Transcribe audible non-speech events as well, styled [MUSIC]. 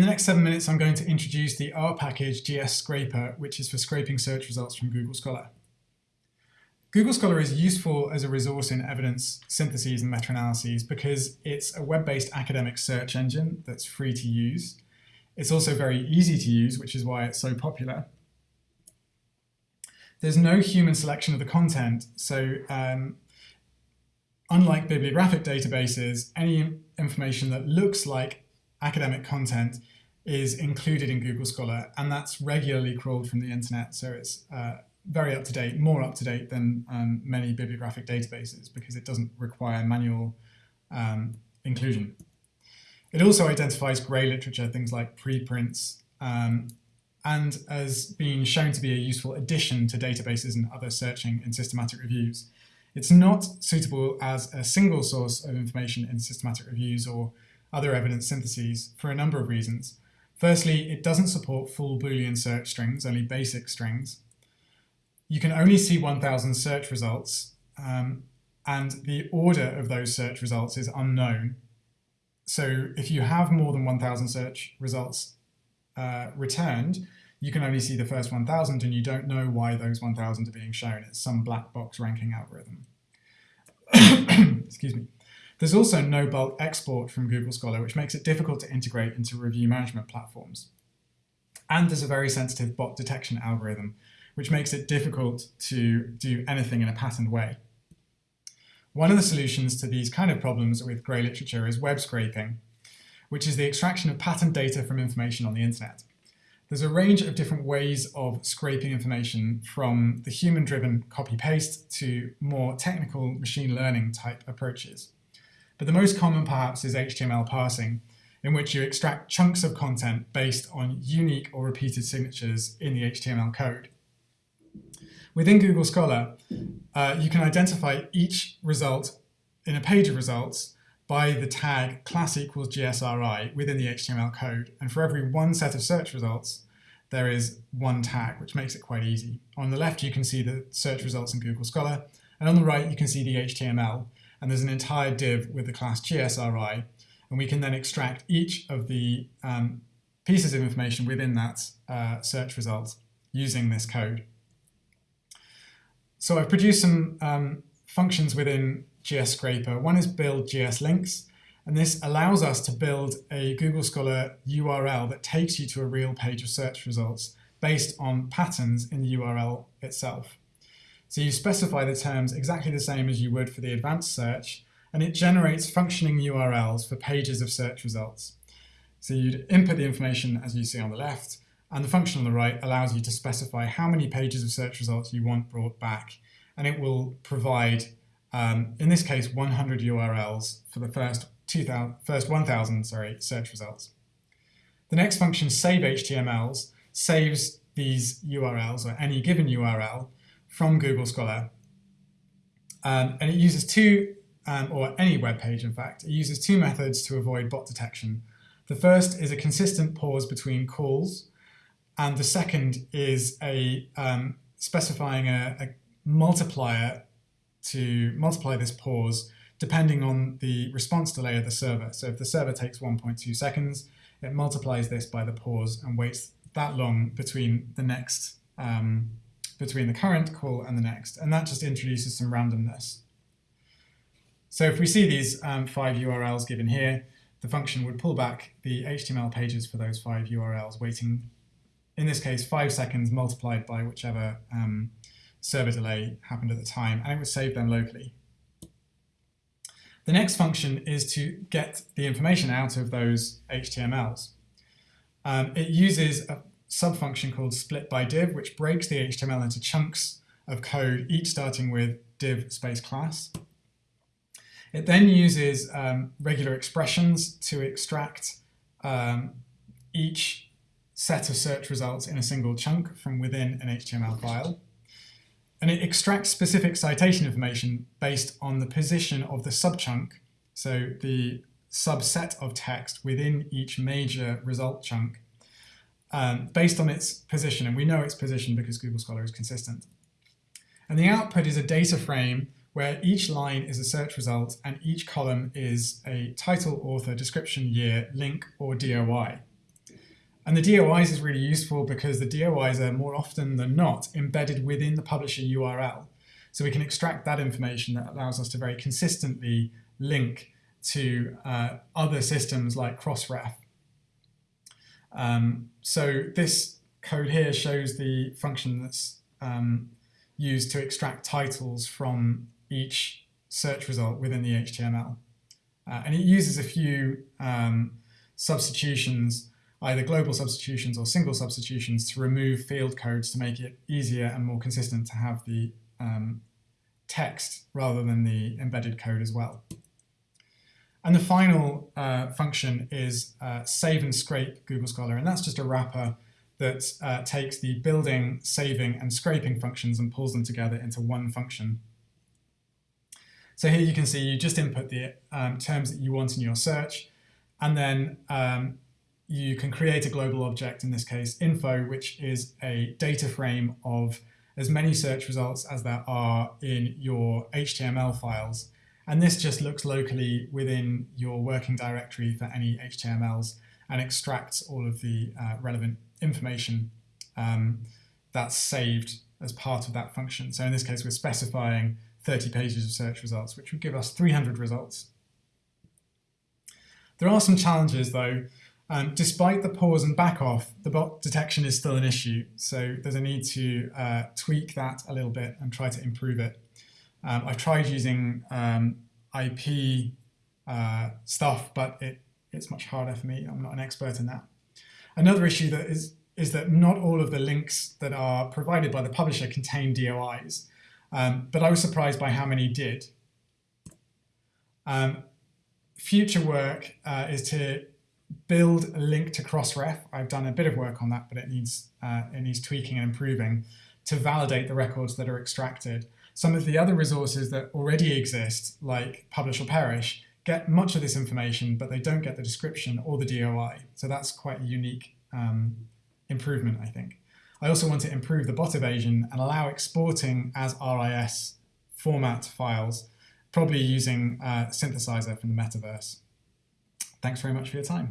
in the next seven minutes, I'm going to introduce the R package GS Scraper, which is for scraping search results from Google Scholar. Google Scholar is useful as a resource in evidence syntheses and meta-analyses because it's a web-based academic search engine that's free to use. It's also very easy to use, which is why it's so popular. There's no human selection of the content, so um, unlike bibliographic databases, any information that looks like academic content is included in Google Scholar, and that's regularly crawled from the internet. So it's uh, very up to date, more up to date than um, many bibliographic databases because it doesn't require manual um, inclusion. It also identifies grey literature, things like preprints, um, and as being shown to be a useful addition to databases and other searching in systematic reviews. It's not suitable as a single source of information in systematic reviews or other evidence syntheses for a number of reasons. Firstly, it doesn't support full Boolean search strings, only basic strings. You can only see 1000 search results, um, and the order of those search results is unknown. So if you have more than 1000 search results uh, returned, you can only see the first 1000 and you don't know why those 1000 are being shown. It's some black box ranking algorithm. [COUGHS] Excuse me. There's also no bulk export from Google Scholar, which makes it difficult to integrate into review management platforms. And there's a very sensitive bot detection algorithm, which makes it difficult to do anything in a patterned way. One of the solutions to these kind of problems with grey literature is web scraping, which is the extraction of patterned data from information on the internet. There's a range of different ways of scraping information from the human-driven copy-paste to more technical machine learning type approaches. But the most common perhaps is HTML parsing, in which you extract chunks of content based on unique or repeated signatures in the HTML code. Within Google Scholar, uh, you can identify each result in a page of results by the tag class equals GSRI within the HTML code. And for every one set of search results, there is one tag, which makes it quite easy. On the left, you can see the search results in Google Scholar. And on the right, you can see the HTML and there's an entire div with the class GSRI, and we can then extract each of the um, pieces of information within that uh, search result using this code. So I've produced some um, functions within GS Scraper. One is build GS links, and this allows us to build a Google Scholar URL that takes you to a real page of search results based on patterns in the URL itself. So you specify the terms exactly the same as you would for the advanced search, and it generates functioning URLs for pages of search results. So you'd input the information as you see on the left, and the function on the right allows you to specify how many pages of search results you want brought back, and it will provide, um, in this case, 100 URLs for the first 2000, first 1,000 sorry, search results. The next function, save HTMLs, saves these URLs, or any given URL, from Google Scholar. Um, and it uses two, um, or any web page in fact, it uses two methods to avoid bot detection. The first is a consistent pause between calls, and the second is a um, specifying a, a multiplier to multiply this pause depending on the response delay of the server. So if the server takes 1.2 seconds, it multiplies this by the pause and waits that long between the next um, between the current call and the next, and that just introduces some randomness. So if we see these um, five URLs given here, the function would pull back the HTML pages for those five URLs, waiting, in this case, five seconds multiplied by whichever um, server delay happened at the time, and it would save them locally. The next function is to get the information out of those HTMLs. Um, it uses a subfunction called split by div, which breaks the HTML into chunks of code, each starting with div space class. It then uses um, regular expressions to extract um, each set of search results in a single chunk from within an HTML file. And it extracts specific citation information based on the position of the subchunk, so the subset of text within each major result chunk um, based on its position, and we know its position because Google Scholar is consistent. And the output is a data frame where each line is a search result and each column is a title, author, description, year, link, or DOI. And the DOIs is really useful because the DOIs are more often than not embedded within the publisher URL. So we can extract that information that allows us to very consistently link to uh, other systems like Crossref. Um, so this code here shows the function that's um, used to extract titles from each search result within the HTML. Uh, and it uses a few um, substitutions, either global substitutions or single substitutions to remove field codes to make it easier and more consistent to have the um, text rather than the embedded code as well. And the final uh, function is uh, save and scrape Google Scholar, and that's just a wrapper that uh, takes the building, saving, and scraping functions and pulls them together into one function. So here you can see you just input the um, terms that you want in your search, and then um, you can create a global object, in this case info, which is a data frame of as many search results as there are in your HTML files. And this just looks locally within your working directory for any HTMLs and extracts all of the uh, relevant information um, that's saved as part of that function. So in this case, we're specifying 30 pages of search results, which would give us 300 results. There are some challenges though. Um, despite the pause and back off, the bot detection is still an issue. So there's a need to uh, tweak that a little bit and try to improve it. Um, I've tried using um, IP uh, stuff, but it, it's much harder for me. I'm not an expert in that. Another issue that is is that not all of the links that are provided by the publisher contain DOIs, um, but I was surprised by how many did. Um, future work uh, is to build a link to Crossref. I've done a bit of work on that, but it needs uh, it needs tweaking and improving to validate the records that are extracted. Some of the other resources that already exist, like Publish or Perish, get much of this information, but they don't get the description or the DOI. So that's quite a unique um, improvement, I think. I also want to improve the bot evasion and allow exporting as RIS format files, probably using uh, synthesisr from the metaverse. Thanks very much for your time.